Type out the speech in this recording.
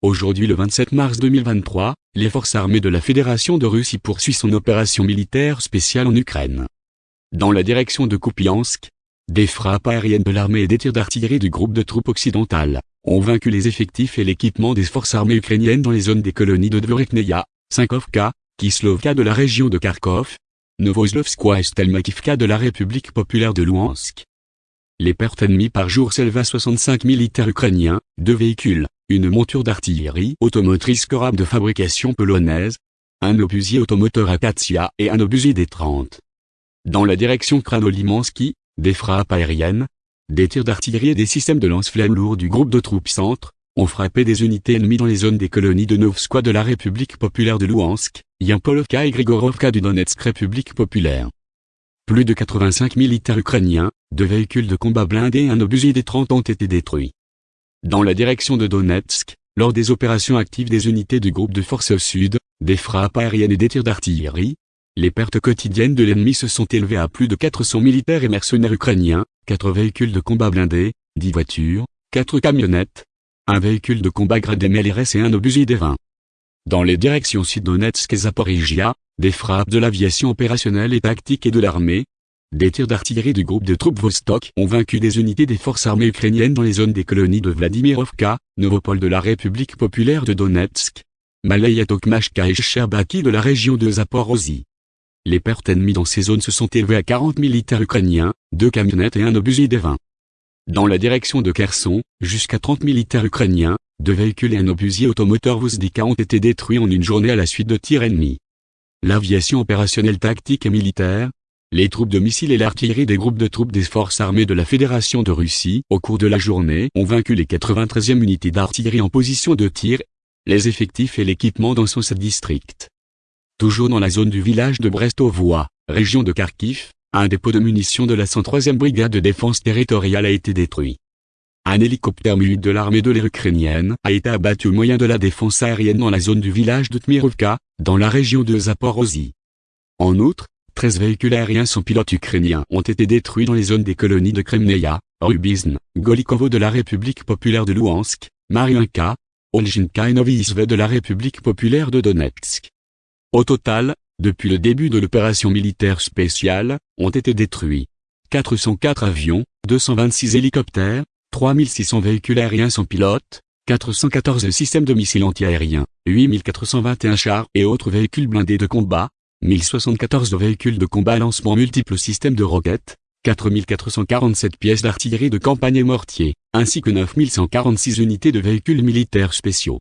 Aujourd'hui le 27 mars 2023, les forces armées de la Fédération de Russie poursuivent son opération militaire spéciale en Ukraine. Dans la direction de Kupiansk, des frappes aériennes de l'armée et des tirs d'artillerie du groupe de troupes occidentales ont vaincu les effectifs et l'équipement des forces armées ukrainiennes dans les zones des colonies de Dvorikneia, Sinkovka, Kislovka de la région de Kharkov, Novoslovskoye et Stelmakivka de la République populaire de Louhansk. Les pertes ennemies par jour s'élèvent à 65 militaires ukrainiens, deux véhicules, une monture d'artillerie automotrice Korab de fabrication polonaise, un obusier automoteur Akatia et un obusier D-30. Dans la direction Kranolimansky, des frappes aériennes, des tirs d'artillerie et des systèmes de lance-flammes lourds du groupe de troupes centre, ont frappé des unités ennemies dans les zones des colonies de Novskoye de la République populaire de Louhansk, Yampolovka et Grigorovka du Donetsk République populaire. Plus de 85 militaires ukrainiens, deux véhicules de combat blindés et un obusier des 30 ont été détruits. Dans la direction de Donetsk, lors des opérations actives des unités du groupe de forces au sud, des frappes aériennes et des tirs d'artillerie, les pertes quotidiennes de l'ennemi se sont élevées à plus de 400 militaires et mercenaires ukrainiens, 4 véhicules de combat blindés, 10 voitures, 4 camionnettes, un véhicule de combat gradé MLRS et un obusier des 20. Dans les directions Sud-Donetsk et Zaporizhia, des frappes de l'aviation opérationnelle et tactique et de l'armée, des tirs d'artillerie du groupe de troupes Vostok ont vaincu des unités des forces armées ukrainiennes dans les zones des colonies de Vladimirovka, Novopol de la République populaire de Donetsk, Malaya Tokmashka et Sherbaki de la région de Zaporozhye. Les pertes ennemies dans ces zones se sont élevées à 40 militaires ukrainiens, deux camionnettes et un obusier des 20. Dans la direction de Kherson, jusqu'à 30 militaires ukrainiens, deux véhicules et un obusier automoteur Vuzdika ont été détruits en une journée à la suite de tirs ennemis. L'aviation opérationnelle tactique et militaire, les troupes de missiles et l'artillerie des groupes de troupes des forces armées de la Fédération de Russie au cours de la journée ont vaincu les 93e unités d'artillerie en position de tir, les effectifs et l'équipement dans son district. Toujours dans la zone du village de Brestovoie, région de Kharkiv, un dépôt de munitions de la 103e brigade de défense territoriale a été détruit. Un hélicoptère mu de l'armée de l'air ukrainienne a été abattu au moyen de la défense aérienne dans la zone du village de Tmirovka, dans la région de Zaporozhye. En outre, 13 véhicules aériens sans pilote ukrainiens ont été détruits dans les zones des colonies de Kremneia, Rubizn, Golikovo de la République populaire de Louhansk, Mariinka, Olginka et Novisve de la République populaire de Donetsk. Au total, depuis le début de l'opération militaire spéciale, ont été détruits 404 avions, 226 hélicoptères, 3600 véhicules aériens sans pilote, 414 systèmes de missiles antiaériens, 8421 chars et autres véhicules blindés de combat, 1074 véhicules de combat lancement multiples systèmes de roquettes, 4447 pièces d'artillerie de campagne et mortier, ainsi que 9146 unités de véhicules militaires spéciaux.